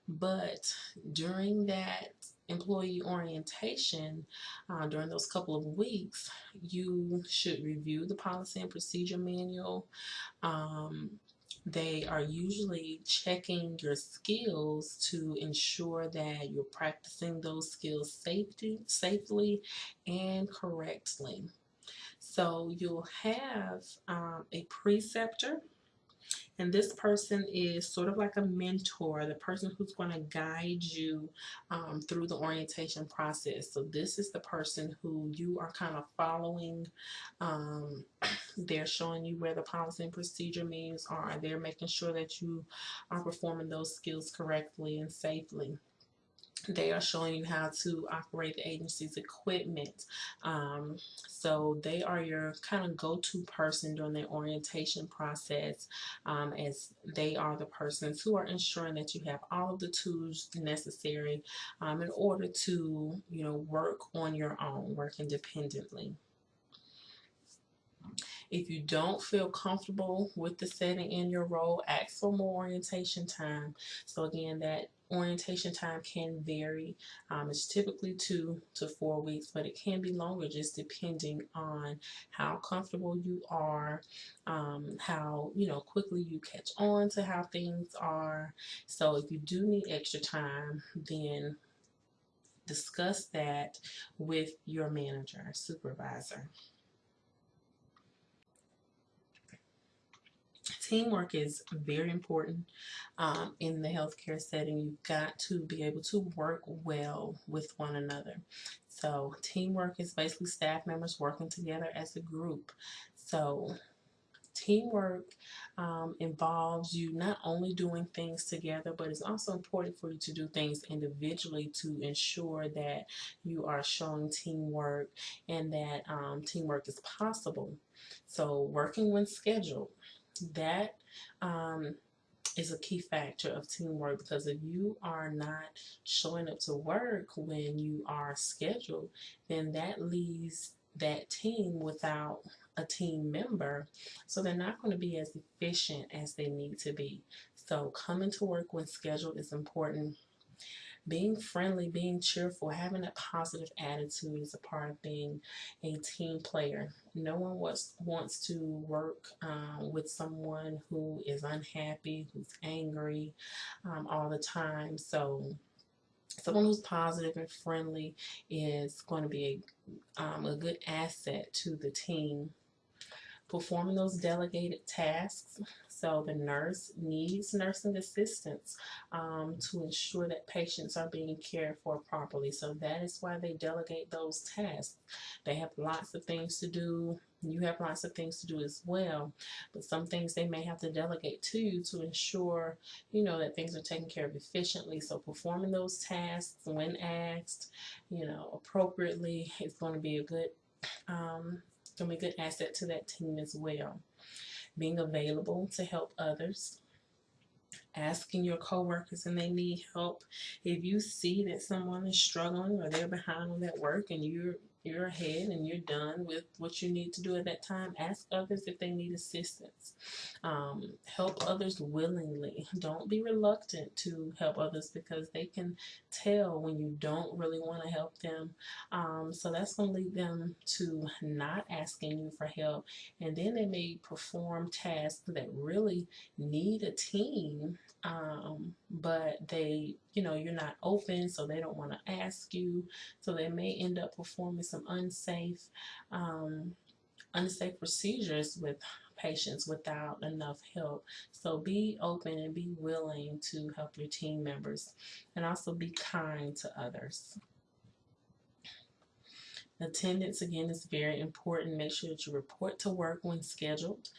But during that employee orientation uh, during those couple of weeks, you should review the policy and procedure manual. Um, they are usually checking your skills to ensure that you're practicing those skills safety, safely and correctly. So you'll have um, a preceptor and this person is sort of like a mentor, the person who's going to guide you um, through the orientation process. So this is the person who you are kind of following. Um, [clears throat] they're showing you where the policy and procedure means are. They're making sure that you are performing those skills correctly and safely they are showing you how to operate the agency's equipment. Um, so they are your kind of go-to person during the orientation process um, as they are the persons who are ensuring that you have all of the tools necessary um, in order to, you know, work on your own, work independently. If you don't feel comfortable with the setting in your role, ask for more orientation time. So again, that orientation time can vary. Um, it's typically two to four weeks, but it can be longer just depending on how comfortable you are, um, how you know quickly you catch on to how things are. So if you do need extra time, then discuss that with your manager, supervisor. Teamwork is very important um, in the healthcare setting. You've got to be able to work well with one another. So teamwork is basically staff members working together as a group. So teamwork um, involves you not only doing things together, but it's also important for you to do things individually to ensure that you are showing teamwork and that um, teamwork is possible. So working when scheduled, that um, is a key factor of teamwork because if you are not showing up to work when you are scheduled, then that leaves that team without a team member. So they're not going to be as efficient as they need to be. So coming to work when scheduled is important being friendly, being cheerful, having a positive attitude is a part of being a team player. No one wants, wants to work um, with someone who is unhappy, who's angry um, all the time. So someone who's positive and friendly is going to be a, um, a good asset to the team performing those delegated tasks so the nurse needs nursing assistance um, to ensure that patients are being cared for properly. So that is why they delegate those tasks. They have lots of things to do. You have lots of things to do as well, but some things they may have to delegate to you to ensure, you know, that things are taken care of efficiently. So performing those tasks when asked, you know, appropriately is going to be a good um, a good asset to that team as well being available to help others, asking your coworkers and they need help. If you see that someone is struggling or they're behind on that work and you're you're ahead and you're done with what you need to do at that time. Ask others if they need assistance. Um, help others willingly. Don't be reluctant to help others because they can tell when you don't really want to help them. Um, so that's going to lead them to not asking you for help. And then they may perform tasks that really need a team um, but they, you know, you're not open, so they don't want to ask you. So they may end up performing some unsafe, um, unsafe procedures with patients without enough help. So be open and be willing to help your team members and also be kind to others. Attendance again is very important. Make sure that you report to work when scheduled.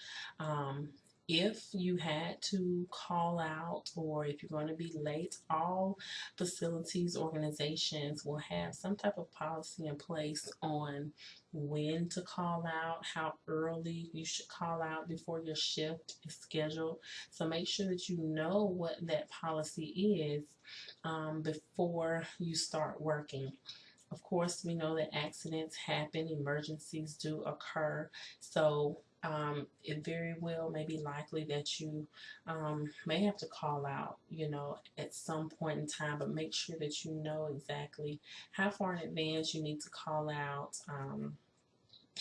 Um, if you had to call out or if you're going to be late, all facilities organizations will have some type of policy in place on when to call out, how early you should call out before your shift is scheduled. So make sure that you know what that policy is um, before you start working. Of course, we know that accidents happen, emergencies do occur. So um, it very well may be likely that you um, may have to call out, you know, at some point in time, but make sure that you know exactly how far in advance you need to call out. Um,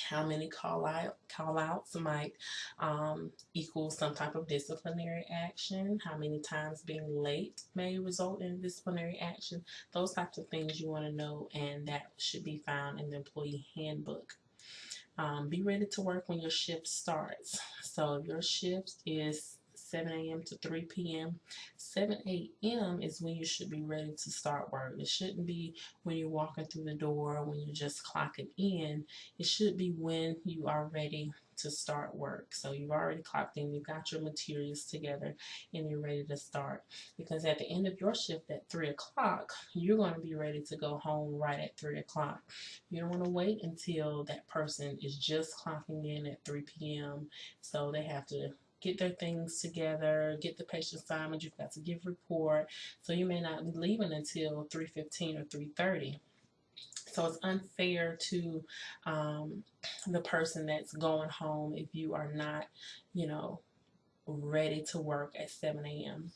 how many call out call outs might um, equal some type of disciplinary action how many times being late may result in disciplinary action those types of things you want to know and that should be found in the employee handbook um, be ready to work when your shift starts. So if your shift is 7 a.m. to 3 p.m. 7 a.m. is when you should be ready to start work. It shouldn't be when you're walking through the door, when you're just clocking in. It should be when you are ready to start work. So you've already clocked in, you've got your materials together, and you're ready to start. Because at the end of your shift at 3 o'clock, you're going to be ready to go home right at 3 o'clock. You don't want to wait until that person is just clocking in at 3 p.m. So they have to get their things together, get the patient assignment, you've got to give report. So you may not be leaving until 3.15 or 3.30. So it's unfair to um, the person that's going home if you are not, you know, ready to work at 7 a.m.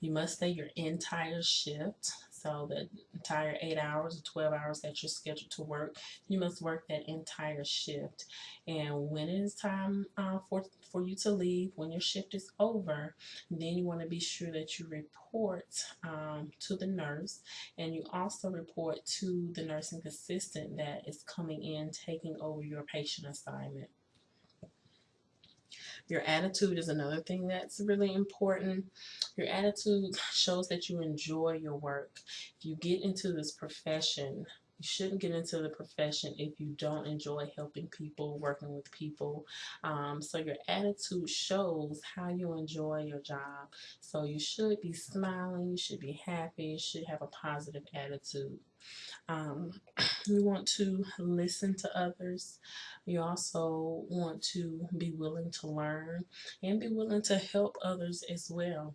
You must stay your entire shift. So the entire 8 hours or 12 hours that you're scheduled to work, you must work that entire shift. And when it is time uh, for, for you to leave, when your shift is over, then you want to be sure that you report um, to the nurse and you also report to the nursing assistant that is coming in taking over your patient assignment. Your attitude is another thing that's really important. Your attitude shows that you enjoy your work. If you get into this profession you shouldn't get into the profession if you don't enjoy helping people, working with people. Um, so your attitude shows how you enjoy your job. So you should be smiling, you should be happy, you should have a positive attitude. Um, [clears throat] you want to listen to others. You also want to be willing to learn and be willing to help others as well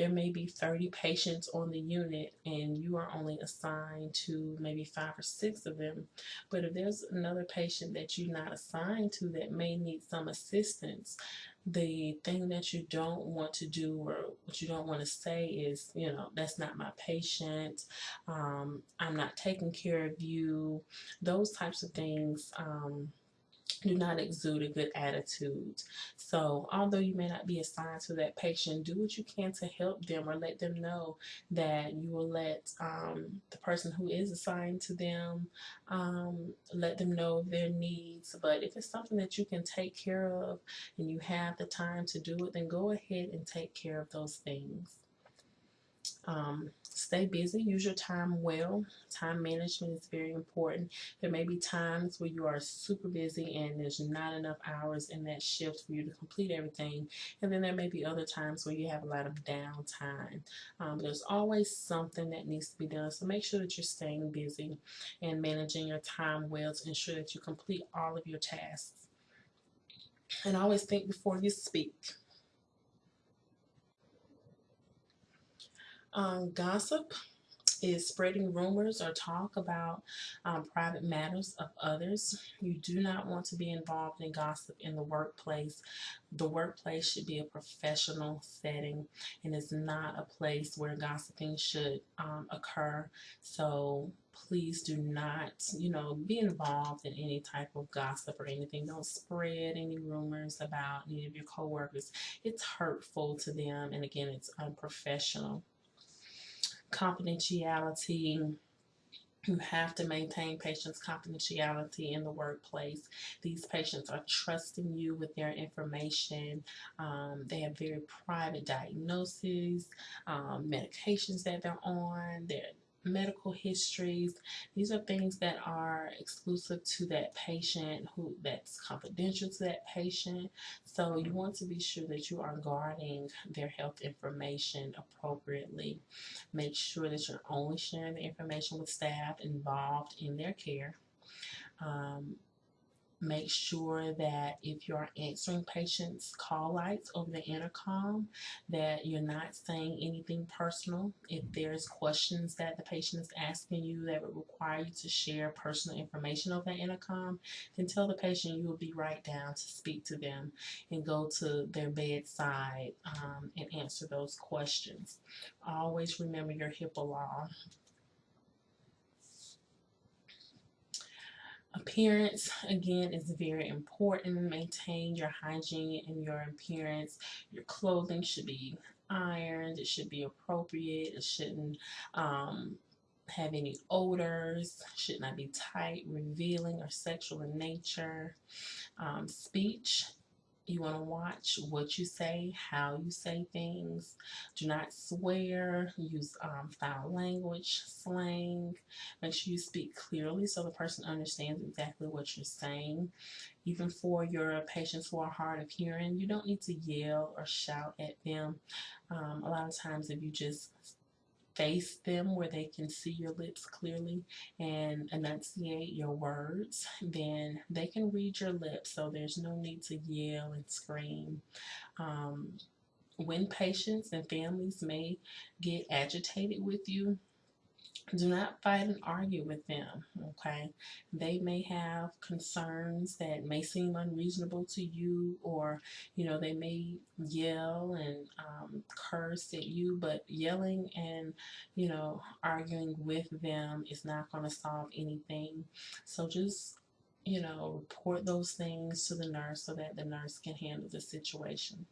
there may be 30 patients on the unit and you are only assigned to maybe five or six of them. But if there's another patient that you're not assigned to that may need some assistance, the thing that you don't want to do or what you don't want to say is, you know, that's not my patient, um, I'm not taking care of you, those types of things. Um, do not exude a good attitude. So although you may not be assigned to that patient, do what you can to help them or let them know that you will let um, the person who is assigned to them, um, let them know of their needs. But if it's something that you can take care of and you have the time to do it, then go ahead and take care of those things. Um, stay busy, use your time well. Time management is very important. There may be times where you are super busy and there's not enough hours in that shift for you to complete everything. And then there may be other times where you have a lot of downtime. Um, there's always something that needs to be done. So make sure that you're staying busy and managing your time well to ensure that you complete all of your tasks. And always think before you speak. Um, gossip is spreading rumors or talk about um, private matters of others. You do not want to be involved in gossip in the workplace. The workplace should be a professional setting and it's not a place where gossiping should um, occur. So please do not, you know, be involved in any type of gossip or anything. Don't spread any rumors about any of your coworkers. It's hurtful to them and again, it's unprofessional confidentiality. You have to maintain patients' confidentiality in the workplace. These patients are trusting you with their information. Um, they have very private diagnoses, um, medications that they're on, their medical histories. These are things that are exclusive to that patient who that's confidential to that patient. So you want to be sure that you are guarding their health information appropriately. Make sure that you're only sharing the information with staff involved in their care. Um, make sure that if you are answering patients call lights over the intercom that you're not saying anything personal. If there's questions that the patient is asking you that would require you to share personal information over the intercom then tell the patient you will be right down to speak to them and go to their bedside um, and answer those questions. Always remember your HIPAA law Appearance, again, is very important. Maintain your hygiene and your appearance. Your clothing should be ironed. It should be appropriate. It shouldn't um, have any odors. Should not be tight, revealing, or sexual in nature. Um, speech you want to watch what you say, how you say things. Do not swear. Use um, foul language, slang. Make sure you speak clearly so the person understands exactly what you're saying. Even for your patients who are hard of hearing, you don't need to yell or shout at them. Um, a lot of times if you just face them where they can see your lips clearly and enunciate your words, then they can read your lips. So there's no need to yell and scream. Um, when patients and families may get agitated with you, do not fight and argue with them, okay? They may have concerns that may seem unreasonable to you or, you know, they may yell and um, curse at you, but yelling and, you know, arguing with them is not going to solve anything. So just, you know, report those things to the nurse so that the nurse can handle the situation.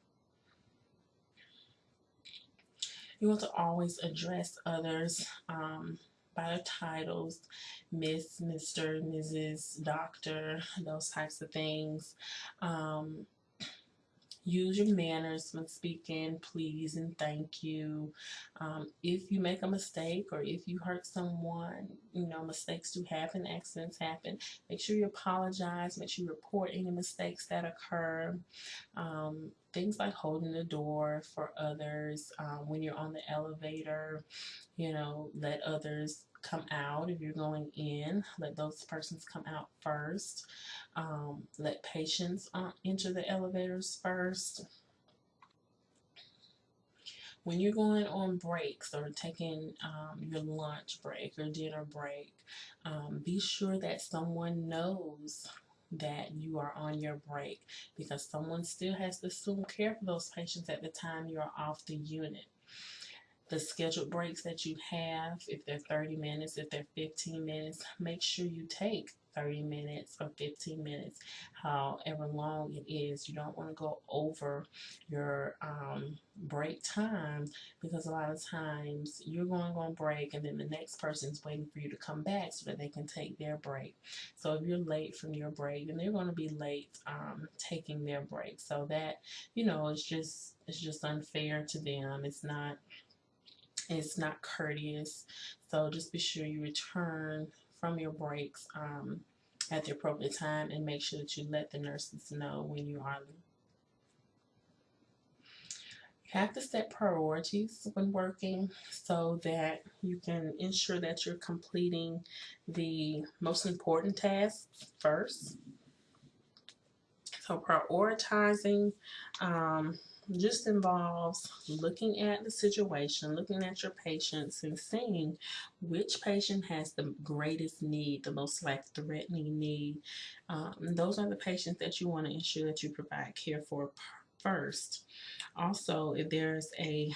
You want to always address others um, by their titles, Miss, Mr., Mrs., Doctor, those types of things. Um, use your manners when speaking, please and thank you. Um, if you make a mistake or if you hurt someone, you know, mistakes do happen, accidents happen. Make sure you apologize. Make sure you report any mistakes that occur. Um, things like holding the door for others um, when you're on the elevator, you know, let others come out if you're going in. Let those persons come out first. Um, let patients uh, enter the elevators first. When you're going on breaks or taking um, your lunch break or dinner break, um, be sure that someone knows that you are on your break because someone still has to assume care for those patients at the time you're off the unit. The scheduled breaks that you have, if they're 30 minutes, if they're 15 minutes, make sure you take 30 minutes or 15 minutes, however long it is. You don't want to go over your um, break time because a lot of times you're going on break and then the next person's waiting for you to come back so that they can take their break. So if you're late from your break, then they're going to be late um, taking their break. So that, you know, it's just it's just unfair to them. It's not it's not courteous. So just be sure you return from your breaks um, at the appropriate time and make sure that you let the nurses know when you are leaving. you have to set priorities when working so that you can ensure that you're completing the most important tasks first. So prioritizing um, just involves looking at the situation, looking at your patients and seeing which patient has the greatest need, the most life-threatening need. Um, those are the patients that you want to ensure that you provide care for first. Also, if there's a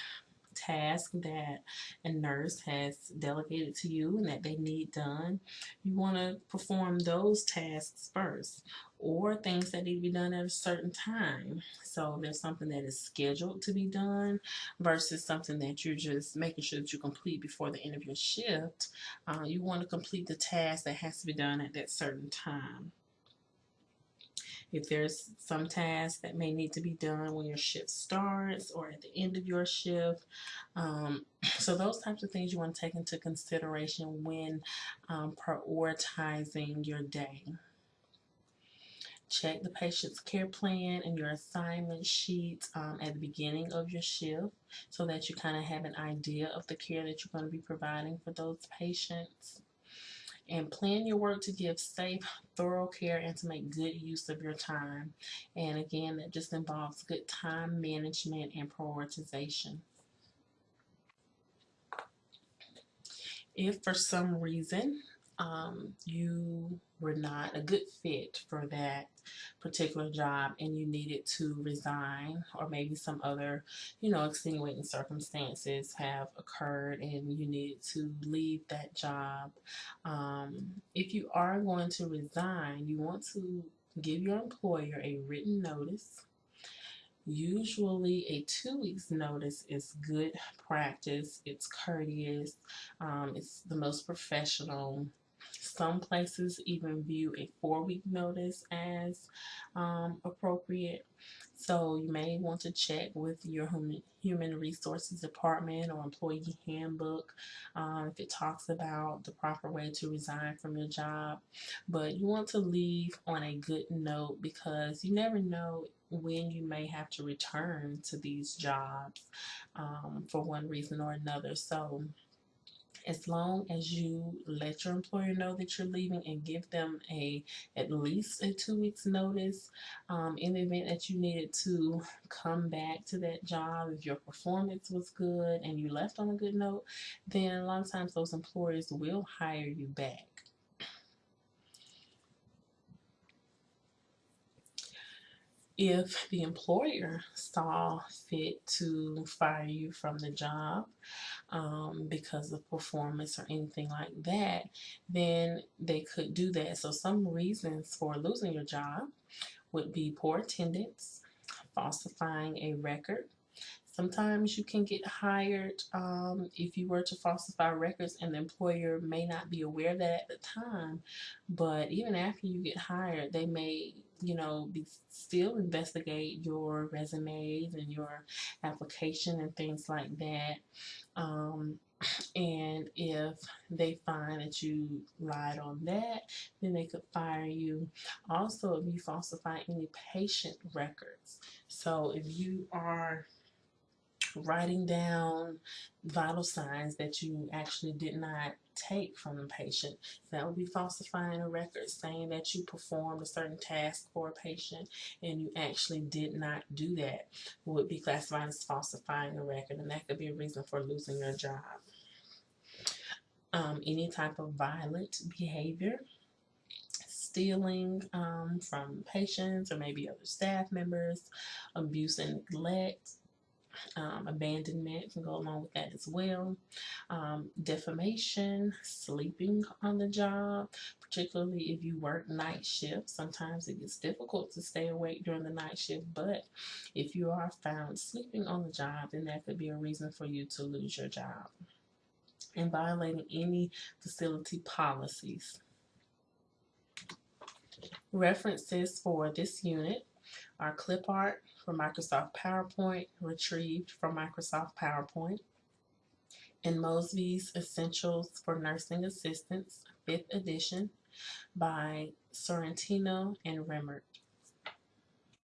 task that a nurse has delegated to you and that they need done, you want to perform those tasks first or things that need to be done at a certain time. So there's something that is scheduled to be done versus something that you're just making sure that you complete before the end of your shift. Uh, you want to complete the task that has to be done at that certain time. If there's some tasks that may need to be done when your shift starts or at the end of your shift. Um, [clears throat] so those types of things you want to take into consideration when um, prioritizing your day. Check the patient's care plan and your assignment sheets um, at the beginning of your shift so that you kind of have an idea of the care that you're going to be providing for those patients and plan your work to give safe, thorough care and to make good use of your time. And again, that just involves good time management and prioritization. If for some reason um, you were not a good fit for that particular job and you needed to resign or maybe some other you know extenuating circumstances have occurred and you needed to leave that job um, if you are going to resign you want to give your employer a written notice Usually a two weeks notice is good practice. It's courteous. Um, it's the most professional some places even view a four week notice as um, appropriate. So you may want to check with your human resources department or employee handbook um, if it talks about the proper way to resign from your job. But you want to leave on a good note because you never know when you may have to return to these jobs um, for one reason or another. So as long as you let your employer know that you're leaving and give them a at least a two weeks notice um, in the event that you needed to come back to that job if your performance was good and you left on a good note then a lot of times those employers will hire you back if the employer saw fit to fire you from the job um, because of performance or anything like that, then they could do that. So some reasons for losing your job would be poor attendance, falsifying a record, Sometimes you can get hired um, if you were to falsify records and the employer may not be aware of that at the time. But even after you get hired, they may, you know, be still investigate your resumes and your application and things like that. Um, And if they find that you lied on that, then they could fire you. Also, if you falsify any patient records. So if you are writing down vital signs that you actually did not take from the patient. That would be falsifying a record, saying that you performed a certain task for a patient and you actually did not do that would be classified as falsifying a record, and that could be a reason for losing your job. Um, any type of violent behavior, stealing um, from patients or maybe other staff members, abuse and neglect, um, abandonment can go along with that as well. Um, defamation, sleeping on the job, particularly if you work night shift. Sometimes it gets difficult to stay awake during the night shift, but if you are found sleeping on the job, then that could be a reason for you to lose your job. And violating any facility policies. References for this unit are clip art for Microsoft PowerPoint, retrieved from Microsoft PowerPoint, and Mosby's Essentials for Nursing Assistants, 5th edition, by Sorrentino and Remmert.